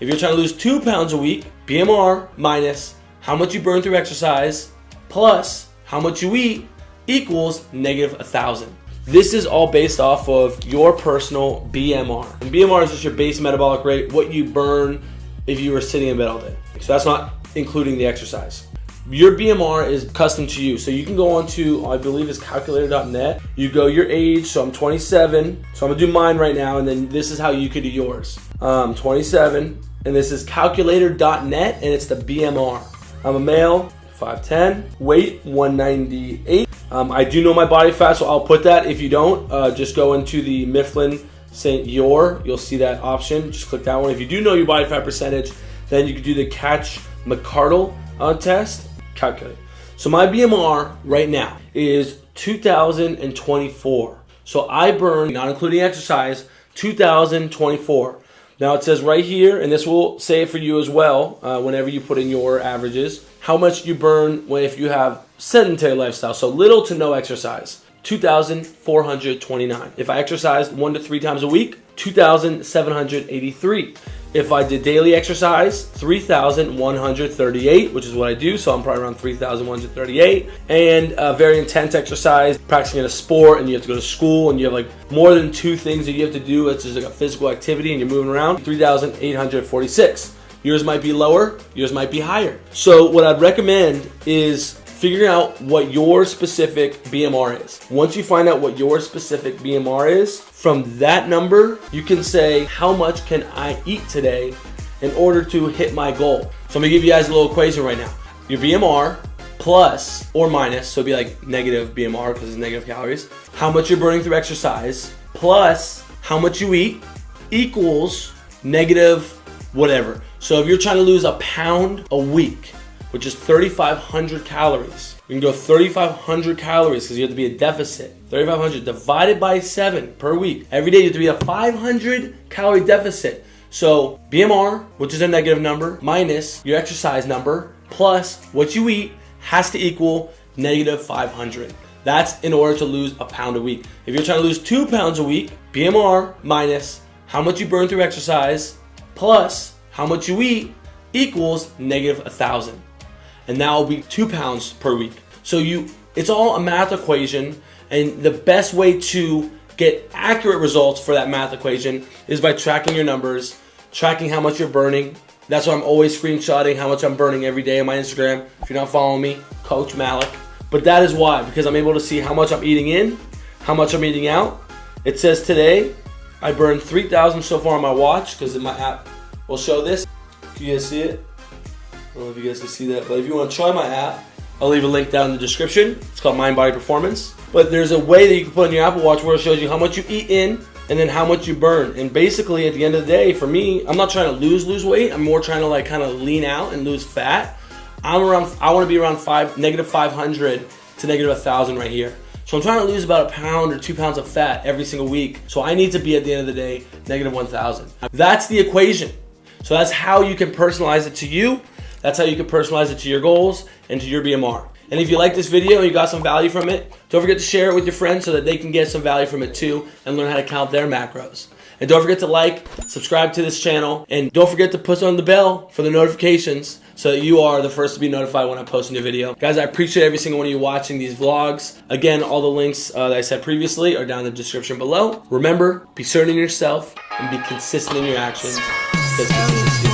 If you're trying to lose two pounds a week, BMR minus how much you burn through exercise plus how much you eat equals negative a thousand. This is all based off of your personal BMR. And BMR is just your base metabolic rate, what you burn if you were sitting in bed all day. So that's not including the exercise. Your BMR is custom to you. So you can go on to, I believe it's calculator.net. You go your age, so I'm 27. So I'm gonna do mine right now, and then this is how you could do yours. Um, 27, and this is calculator.net, and it's the BMR. I'm a male, 5'10", weight 198. Um, I do know my body fat, so I'll put that. If you don't, uh, just go into the Mifflin St. Jeor. You'll see that option. Just click that one. If you do know your body fat percentage, then you can do the Katch McArdle uh, test. Calculate. So my BMR right now is 2024. So I burn, not including exercise, 2024. Now it says right here, and this will say it for you as well uh, whenever you put in your averages, how much you burn if you have sedentary lifestyle, so little to no exercise. 2,429. If I exercised one to three times a week, 2,783. If I did daily exercise, 3,138, which is what I do, so I'm probably around 3,138. And uh, very intense exercise, practicing in a sport, and you have to go to school, and you have like more than two things that you have to do. It's just like a physical activity, and you're moving around, 3,846. Yours might be lower, yours might be higher. So what I'd recommend is figuring out what your specific BMR is. Once you find out what your specific BMR is, from that number, you can say, how much can I eat today in order to hit my goal? So I'm gonna give you guys a little equation right now. Your BMR plus or minus, so it'd be like negative BMR because it's negative calories, how much you're burning through exercise, plus how much you eat equals negative whatever. So if you're trying to lose a pound a week, which is 3,500 calories. You can go 3,500 calories because you have to be a deficit. 3,500 divided by 7 per week. Every day you have to be a 500 calorie deficit. So BMR, which is a negative number, minus your exercise number, plus what you eat has to equal negative 500. That's in order to lose a pound a week. If you're trying to lose two pounds a week, BMR minus how much you burn through exercise, plus how much you eat equals negative a thousand and that will be two pounds per week. So you, it's all a math equation, and the best way to get accurate results for that math equation is by tracking your numbers, tracking how much you're burning. That's why I'm always screenshotting how much I'm burning every day on my Instagram. If you're not following me, Coach Malik. But that is why, because I'm able to see how much I'm eating in, how much I'm eating out. It says today, I burned 3,000 so far on my watch, because my app will show this. Can you guys see it? I don't know if you guys can see that, but if you want to try my app, I'll leave a link down in the description. It's called Mind Body Performance. But there's a way that you can put on your Apple Watch where it shows you how much you eat in and then how much you burn. And basically, at the end of the day, for me, I'm not trying to lose lose weight. I'm more trying to like kind of lean out and lose fat. I'm around. I want to be around five negative 500 to negative 1,000 right here. So I'm trying to lose about a pound or two pounds of fat every single week. So I need to be at the end of the day negative 1,000. That's the equation. So that's how you can personalize it to you. That's how you can personalize it to your goals and to your BMR. And if you like this video and you got some value from it, don't forget to share it with your friends so that they can get some value from it too and learn how to count their macros. And don't forget to like, subscribe to this channel, and don't forget to push on the bell for the notifications so that you are the first to be notified when I post a new video. Guys, I appreciate every single one of you watching these vlogs. Again, all the links uh, that I said previously are down in the description below. Remember, be certain in yourself and be consistent in your actions because